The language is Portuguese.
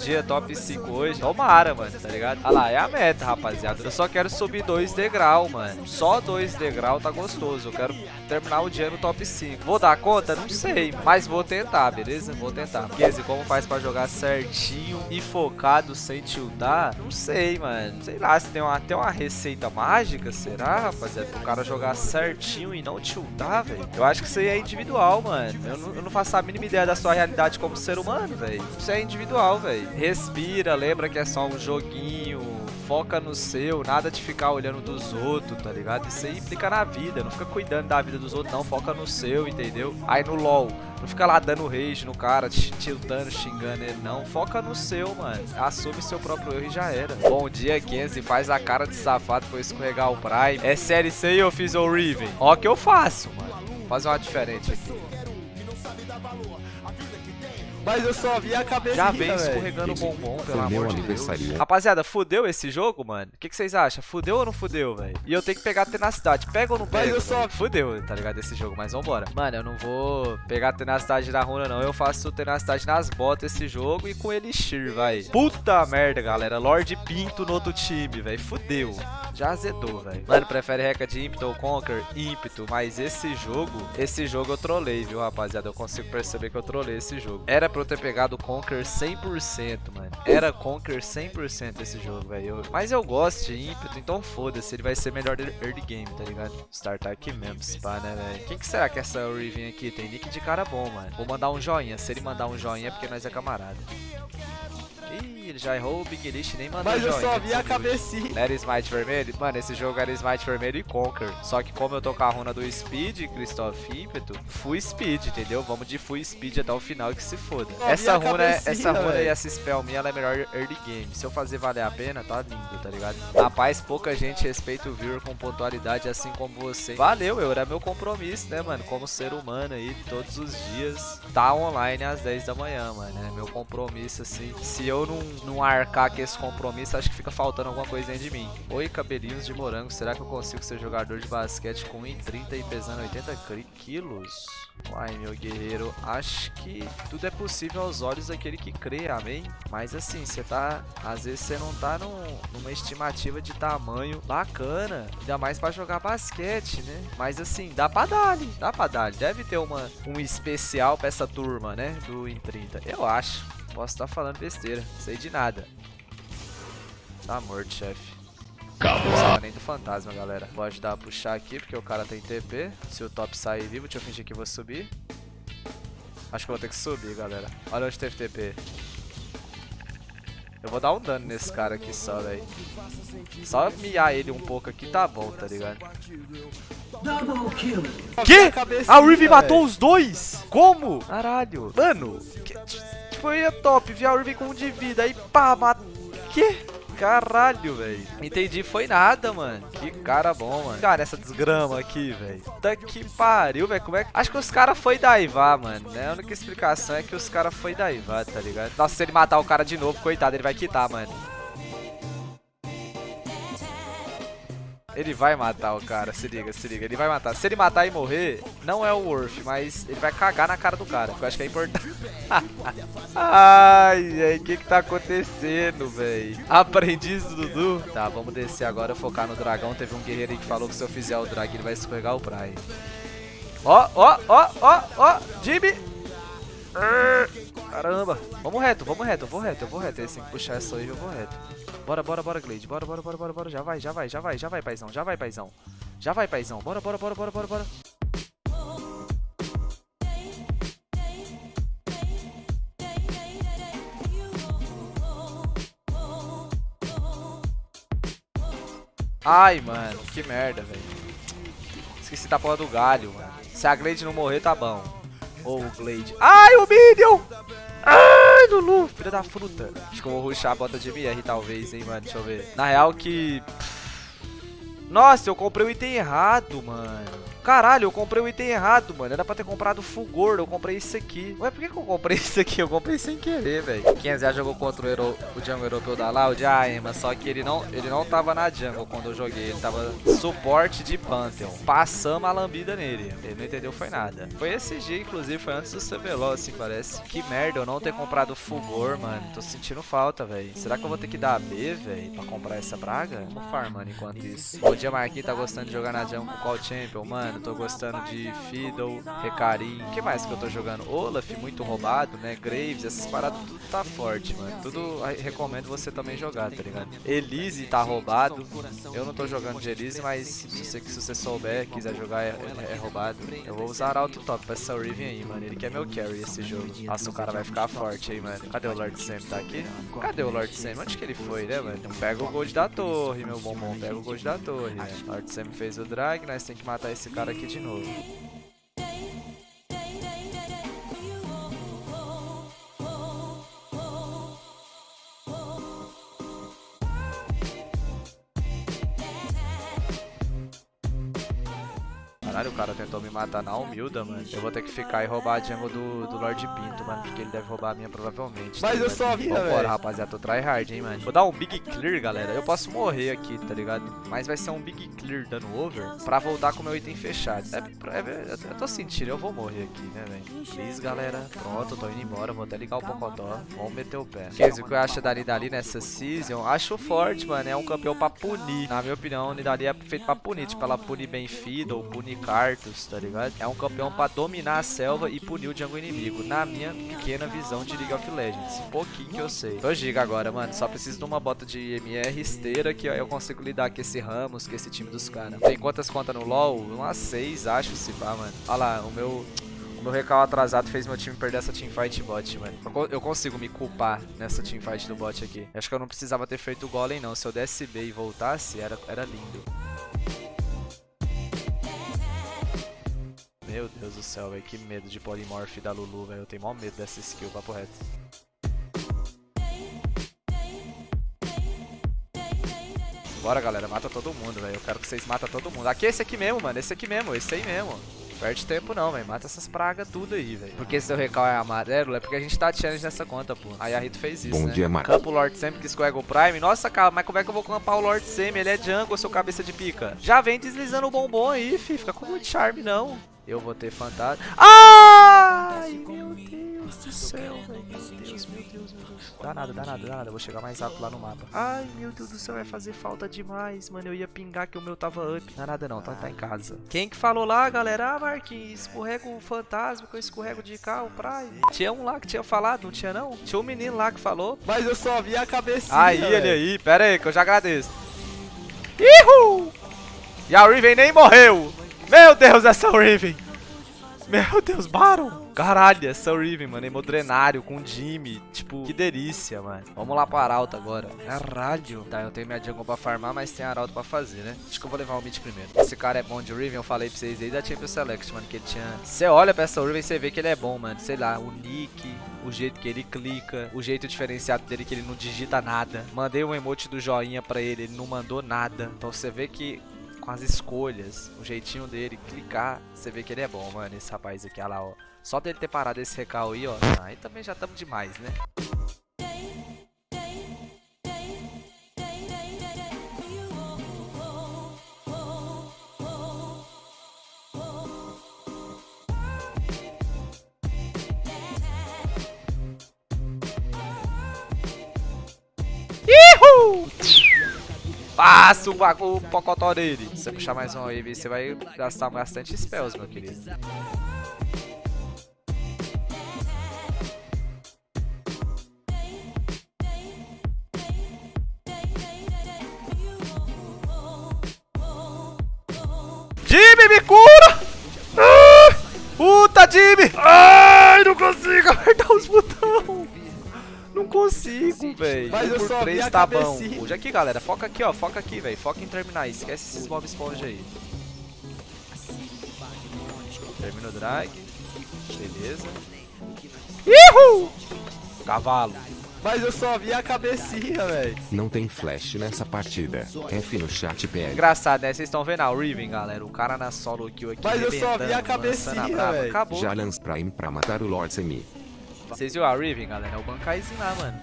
dia top 5 hoje. Tomara, mano, tá ligado? Olha lá, é a meta, rapaziada. Eu só quero subir 2 degrau, mano. Só 2 degrau tá gostoso. Eu quero terminar o dia no top 5. Vou dar conta? Não sei, mas vou tentar, beleza? Vou tentar. Kese, como faz pra jogar certinho e focado sem tiltar? Não sei, mano. Sei lá, se tem uma, uma receita mágica, será, rapaziada? Pro cara jogar certinho e não tiltar, velho? Eu acho que isso aí é individual, mano. Eu não, eu não faço a mínima ideia da sua realidade como ser humano, velho. Isso é individual, velho. Respira, lembra que é só um joguinho foca no seu, nada de ficar olhando dos outros, tá ligado? Isso aí implica na vida, não fica cuidando da vida dos outros, não, foca no seu, entendeu? Aí no LoL, não fica lá dando rage no cara, tiltando, xingando ele, não. Foca no seu, mano. Assume seu próprio erro e já era. Bom dia, Kenzie. Faz a cara de safado pra escorregar o Prime. É sério isso aí, eu fiz o Riven? Ó que eu faço, mano. Vou fazer uma diferente aqui. Mas eu só vi a cabeça. Já vem escorregando o bombom, pelo amor de Deus. Rapaziada, fudeu esse jogo, mano? O que, que, vocês acham? Fudeu ou não fudeu, velho? E eu tenho que pegar a tenacidade. Pega ou não pega? Mas eu só... Fudeu, tá ligado? Esse jogo, mas vambora. Mano, eu não vou pegar a tenacidade da runa, não. Eu faço tenacidade nas botas esse jogo e com Elixir, vai. Puta merda, galera. Lorde Pinto no outro time, velho. Fudeu. Já azedou, velho. Mano, prefere reca de ímpeto ou conquer? Ímpeto. Mas esse jogo, esse jogo eu trolei, viu, rapaziada? Eu consigo perceber que eu trolei esse jogo. Era pra eu ter pegado o Conquer 100%, mano. Era Conquer 100% esse jogo, velho. Mas eu gosto de ímpeto, então foda-se. Ele vai ser melhor early game, tá ligado? Startar aqui mesmo, spa, né, velho? Quem que será que essa Riven aqui tem? Nick de cara bom, mano. Vou mandar um joinha. Se ele mandar um joinha é porque nós é camarada. Ele já errou o Big List nem mandou Mas eu só vi a cabecinha. Era Smite vermelho? Mano, esse jogo era Smite vermelho e Conquer. Só que como eu tô com a runa do Speed, Christoph Ímpeto, Full Speed, entendeu? Vamos de Full Speed até o final que se foda. essa runa, essa runa véio. e essa spell minha, ela é melhor early game. Se eu fazer valer a pena, tá lindo, tá ligado? Rapaz, pouca gente respeita o viewer com pontualidade assim como você. Valeu, eu era meu compromisso, né, mano? Como ser humano aí, todos os dias, tá online às 10 da manhã, mano. É meu compromisso, assim. Se eu não, não arcar com esse compromisso, acho que fica faltando alguma dentro de mim. Oi, cabelinhos de morango, será que eu consigo ser jogador de basquete com 1,30 e pesando 80 quilos? Uai, meu guerreiro, acho que tudo é possível aos olhos daquele que crê, amém? Mas assim, você tá... Às vezes você não tá num, numa estimativa de tamanho bacana, ainda mais pra jogar basquete, né? Mas assim, dá pra dar dá pra dar. Deve ter uma, um especial pra essa turma, né? Do em 30, eu acho. Posso estar tá falando besteira, sei de nada. Tá morto, chefe. Não nem do fantasma, galera. Vou ajudar a puxar aqui, porque o cara tem TP. Se o top sair vivo, deixa eu fingir que vou subir. Acho que eu vou ter que subir, galera. Olha onde teve TP. Eu vou dar um dano nesse cara aqui só, velho. Só miar ele um pouco aqui tá bom, tá ligado? Que? A Riven matou os dois? Como? Caralho. Mano, eu ia top, vi a Riven com um de vida, aí pá, matou. Que? Caralho, velho. Entendi, foi nada, mano. Que cara bom, mano. Cara, essa desgrama aqui, velho. Puta que pariu, velho. Como é que... Acho que os caras foi daivar, mano. Né? A única explicação é que os caras foi daivar, tá ligado? Nossa, se ele matar o cara de novo, coitado, ele vai quitar, mano. Ele vai matar o cara, se liga, se liga. Ele vai matar. Se ele matar e morrer, não é o Worth, mas ele vai cagar na cara do cara. Que eu acho que é importante. Ai, velho, o que que tá acontecendo, velho? Aprendiz do Dudu. Tá, vamos descer agora, focar no dragão. Teve um guerreiro aí que falou que se eu fizer o drag, ele vai escorregar o Prime. Ó, ó, ó, ó, ó, Jimmy. Caramba. Vamos reto, vamos reto, eu vou reto, eu vou reto. Que puxar essa aí, eu vou reto. Bora, bora, bora, Glade. Bora, bora, bora, bora, bora. Já vai, já vai, já vai, já vai, paizão. Já vai, paizão. Já vai, paizão. Bora, bora, bora, bora, bora, bora. Ai, mano, que merda, velho. Esqueci da porra do galho, mano. Se a Glade não morrer, tá bom. Ou o Glade. Ai, o Minion! Ai, Lulu, filha da fruta. Acho que eu vou ruxar a bota de MR, talvez, hein, mano. Deixa eu ver. Na real que... Nossa, eu comprei o item errado, mano. Caralho, eu comprei o item errado, mano. Era pra ter comprado Fulgor, eu comprei isso aqui. Ué, por que, que eu comprei isso aqui? Eu comprei sem querer, velho. 500 já jogou contra o, Euro, o jungle europeu da Loud? Ah, Emma, só que ele não, ele não tava na jungle quando eu joguei. Ele tava suporte de Pantheon. Passamos a lambida nele. Ele não entendeu, foi nada. Foi esse dia, inclusive, foi antes do CBLOL, assim, parece. Que merda, eu não ter comprado Fulgor, mano. Tô sentindo falta, velho. Será que eu vou ter que dar B, velho, pra comprar essa praga? Vou farmando enquanto isso. Bom dia, Marquinhos. Tá gostando de jogar na jungle com qual champion? Mano, tô gostando de Fiddle, Recarim. O que mais que eu tô jogando? Olaf, muito roubado, né? Graves, essas paradas tudo tá forte, mano. Tudo recomendo você também jogar, tá ligado? Elise tá roubado. Eu não tô jogando de Elise, mas se você, se você souber, quiser jogar, é, é, é roubado. Eu vou usar Auto Top pra essa Riven aí, mano. Ele quer meu carry esse jogo. Nossa, o cara vai ficar forte aí, mano. Cadê o Lord Sam? Tá aqui? Cadê o Lord Sam? Onde que ele foi, né, mano? Pega o gold da torre, meu bombom. Pega o gold da torre. Lord Sam fez o drag, nós tem que matar esse cara aqui de novo. Cara tentou me matar na humilda, mano. Eu vou ter que ficar e roubar a jungle do, do Lord Pinto, mano. Porque ele deve roubar a minha provavelmente. Mas tá eu só vi, velho. Vambora, rapaziada. Tô tryhard, hein, mano. Vou dar um Big Clear, galera. Eu posso morrer aqui, tá ligado? Mas vai ser um Big Clear dando over pra voltar com o meu item fechado. É, é, eu tô sentindo, eu vou morrer aqui, né, velho? Please, galera. Pronto, tô indo embora. Vou até ligar o Pocotó. Vamos meter o pé. Kenzie, o que eu acho da Nidali nessa season? Acho forte, mano. É um campeão pra punir. Na minha opinião, a Nidali é feito pra punir. Tipo, ela punir bem Fiddle, punir Tá ligado? É um campeão pra dominar a selva e punir o jungle inimigo, na minha pequena visão de League of Legends. Pouquinho que eu sei. Tô giga agora, mano. Só preciso de uma bota de MR esteira que ó, eu consigo lidar com esse Ramos, com esse time dos caras. Tem quantas contas no LoL? Umas seis, acho, se pá, mano. Olha lá, o meu... O meu recal atrasado fez meu time perder essa teamfight bot, mano. Eu consigo me culpar nessa teamfight do bot aqui. Acho que eu não precisava ter feito o golem, não. Se eu desse B e voltasse, era, era lindo. Meu Deus do céu, velho. Que medo de Polymorph da Lulu, velho. Eu tenho maior medo dessa skill, papo reto. Bora, galera. Mata todo mundo, velho. Eu quero que vocês matem todo mundo. Aqui é esse aqui mesmo, mano. Esse aqui mesmo. Esse aí mesmo. Perde tempo não, velho. Mata essas pragas tudo aí, velho. Porque seu recal é amarelo, é porque a gente tá challenge nessa conta, pô. Aí a Rito fez isso, Bom né? dia, Marcos. Campo Lord Sam que escorrega o Prime. Nossa, cara, mas como é que eu vou campar o Lord Sam? Ele é jungle, seu cabeça de pica. Já vem deslizando o bombom aí, fi. Fica com muito charme, não. Eu vou ter fantasma. Ai, meu Deus do céu, velho. Meu Deus, meu Deus, meu Deus. Dá nada, dá nada, dá nada. Eu vou chegar mais rápido lá no mapa. Ai, meu Deus do céu, vai fazer falta demais, mano. Eu ia pingar que o meu tava up. Dá nada não, tá, tá em casa. Quem que falou lá, galera? Ah, Marquinhos, escorrega o fantasma que eu escorrego de carro, praia. Tinha um lá que tinha falado, não tinha não? Tinha um menino lá que falou. Mas eu só vi a cabecinha, Aí, ele aí. Pera aí, que eu já agradeço. Ihu! E a Riven nem morreu. Meu Deus, essa Riven. Meu Deus, Baron. Caralho, essa Riven, mano. Hemodrenário com Jimmy. Tipo, que delícia, mano. Vamos lá para Arauto agora. Caralho. Tá, eu tenho minha jungle pra farmar, mas tem Arauto pra fazer, né? Acho que eu vou levar o mid primeiro. Esse cara é bom de Riven, eu falei pra vocês desde a Champions Select, mano, que ele tinha... Você olha pra essa Riven e você vê que ele é bom, mano. Sei lá, o nick, o jeito que ele clica, o jeito diferenciado dele que ele não digita nada. Mandei um emote do joinha pra ele, ele não mandou nada. Então você vê que com as escolhas, o jeitinho dele, clicar, você vê que ele é bom, mano, esse rapaz aqui, olha lá, ó. Só dele ter parado esse recal aí, ó, aí também já estamos demais, né? Passa o, o pocotó dele. Se você puxar mais um wave, você vai gastar bastante spells, meu querido. Jimmy, me cura! Ah, puta, Jimmy! Ai, não consigo apertar os botões! consigo, velho. Mas um eu só vi tá cabecinha. bom. Hoje aqui, galera. Foca aqui, ó. Foca aqui, velho. Foca em terminar. Esquece esses mob esponja aí. Termina o drag. Beleza. Ihu! Cavalo. Mas eu só vi a cabecinha, velho. Não tem flash nessa partida. F no chat PL. Engraçado, né? Vocês estão vendo ah, o Riven, galera. O cara na solo kill aqui. Mas eu só vi a cabecinha, velho. Já lance Prime pra matar o Lord Semi. Vocês viram a Riven, galera? É o Bankaizinho lá, mano.